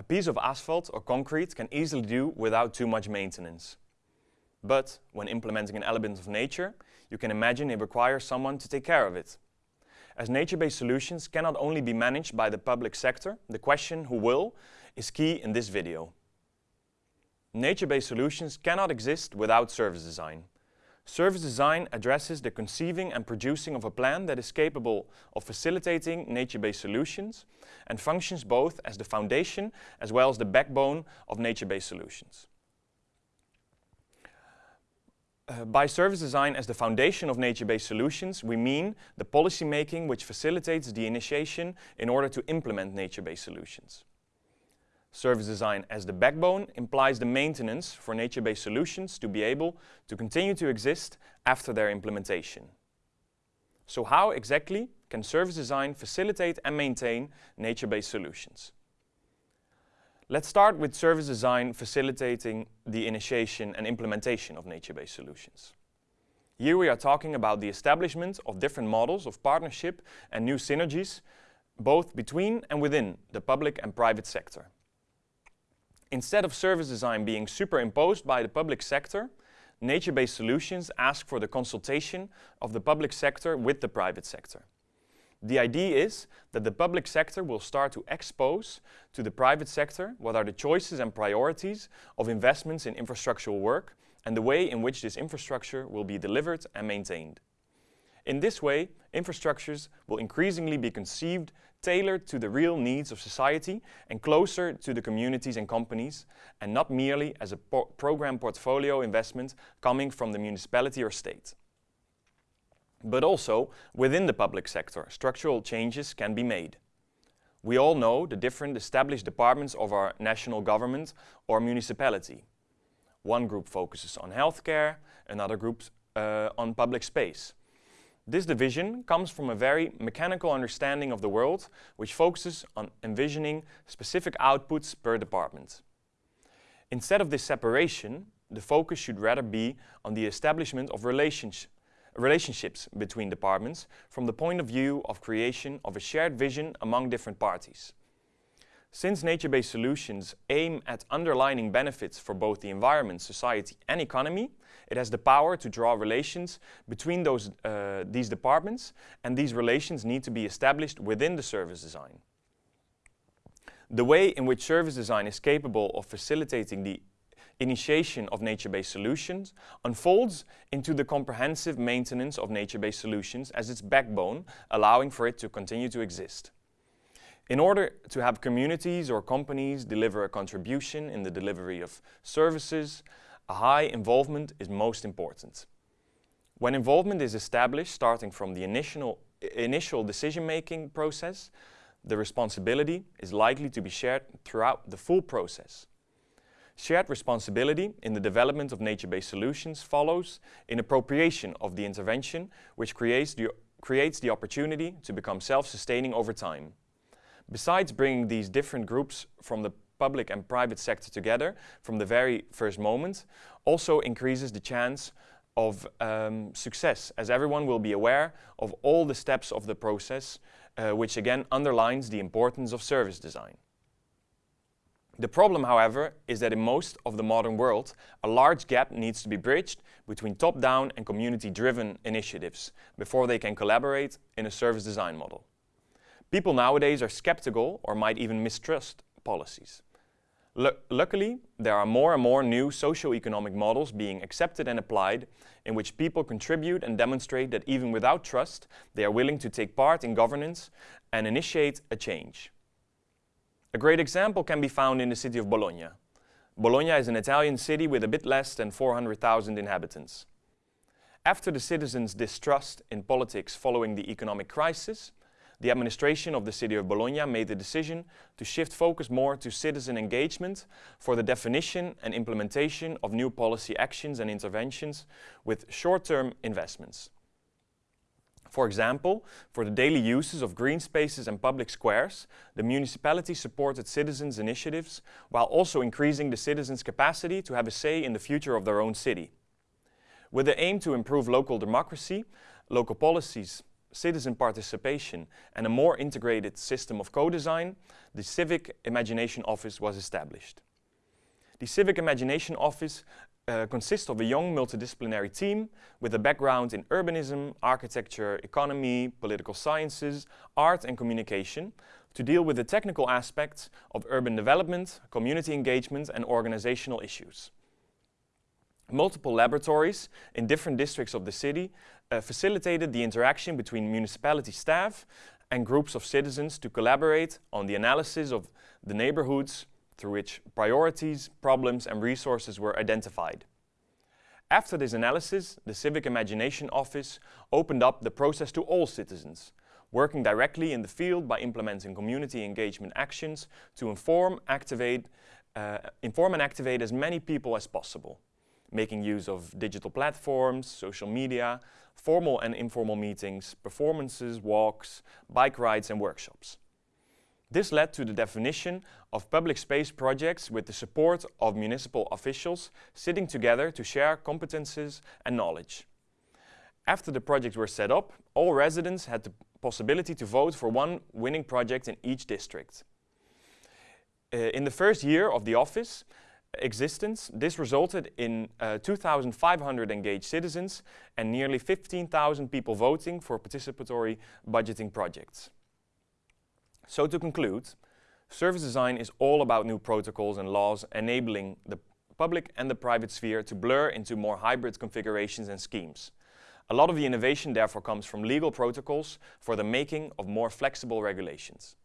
A piece of asphalt or concrete can easily do without too much maintenance. But when implementing an element of nature, you can imagine it requires someone to take care of it. As nature-based solutions cannot only be managed by the public sector, the question who will is key in this video. Nature-based solutions cannot exist without service design. Service design addresses the conceiving and producing of a plan that is capable of facilitating nature-based solutions and functions both as the foundation as well as the backbone of nature-based solutions. Uh, by service design as the foundation of nature-based solutions, we mean the policy making which facilitates the initiation in order to implement nature-based solutions. Service design as the backbone implies the maintenance for nature-based solutions to be able to continue to exist after their implementation. So how exactly can service design facilitate and maintain nature-based solutions? Let's start with service design facilitating the initiation and implementation of nature-based solutions. Here we are talking about the establishment of different models of partnership and new synergies, both between and within the public and private sector. Instead of service design being superimposed by the public sector, nature-based solutions ask for the consultation of the public sector with the private sector. The idea is that the public sector will start to expose to the private sector what are the choices and priorities of investments in infrastructural work and the way in which this infrastructure will be delivered and maintained. In this way, infrastructures will increasingly be conceived tailored to the real needs of society and closer to the communities and companies, and not merely as a po program portfolio investment coming from the municipality or state. But also, within the public sector, structural changes can be made. We all know the different established departments of our national government or municipality. One group focuses on healthcare, another group uh, on public space. This division comes from a very mechanical understanding of the world, which focuses on envisioning specific outputs per department. Instead of this separation, the focus should rather be on the establishment of relations relationships between departments from the point of view of creation of a shared vision among different parties. Since nature-based solutions aim at underlining benefits for both the environment, society and economy, it has the power to draw relations between those, uh, these departments and these relations need to be established within the service design. The way in which service design is capable of facilitating the initiation of nature-based solutions unfolds into the comprehensive maintenance of nature-based solutions as its backbone, allowing for it to continue to exist. In order to have communities or companies deliver a contribution in the delivery of services, a high involvement is most important. When involvement is established starting from the initial, initial decision-making process, the responsibility is likely to be shared throughout the full process. Shared responsibility in the development of nature-based solutions follows in appropriation of the intervention, which creates the, creates the opportunity to become self-sustaining over time. Besides bringing these different groups from the public and private sector together from the very first moment, also increases the chance of um, success, as everyone will be aware of all the steps of the process, uh, which again underlines the importance of service design. The problem, however, is that in most of the modern world, a large gap needs to be bridged between top-down and community-driven initiatives before they can collaborate in a service design model. People nowadays are skeptical or might even mistrust policies. L luckily, there are more and more new socio-economic models being accepted and applied in which people contribute and demonstrate that even without trust, they are willing to take part in governance and initiate a change. A great example can be found in the city of Bologna. Bologna is an Italian city with a bit less than 400,000 inhabitants. After the citizens' distrust in politics following the economic crisis, the administration of the city of Bologna made the decision to shift focus more to citizen engagement for the definition and implementation of new policy actions and interventions with short-term investments. For example, for the daily uses of green spaces and public squares, the municipality supported citizens' initiatives while also increasing the citizens' capacity to have a say in the future of their own city. With the aim to improve local democracy, local policies citizen participation and a more integrated system of co-design, the Civic Imagination Office was established. The Civic Imagination Office uh, consists of a young multidisciplinary team with a background in urbanism, architecture, economy, political sciences, art and communication to deal with the technical aspects of urban development, community engagement and organizational issues. Multiple laboratories in different districts of the city uh, facilitated the interaction between municipality staff and groups of citizens to collaborate on the analysis of the neighborhoods through which priorities, problems and resources were identified. After this analysis, the Civic Imagination Office opened up the process to all citizens, working directly in the field by implementing community engagement actions to inform, activate, uh, inform and activate as many people as possible making use of digital platforms, social media, formal and informal meetings, performances, walks, bike rides and workshops. This led to the definition of public space projects with the support of municipal officials sitting together to share competences and knowledge. After the projects were set up, all residents had the possibility to vote for one winning project in each district. Uh, in the first year of the office, existence, this resulted in uh, 2,500 engaged citizens and nearly 15,000 people voting for participatory budgeting projects. So to conclude, service design is all about new protocols and laws enabling the public and the private sphere to blur into more hybrid configurations and schemes. A lot of the innovation therefore comes from legal protocols for the making of more flexible regulations.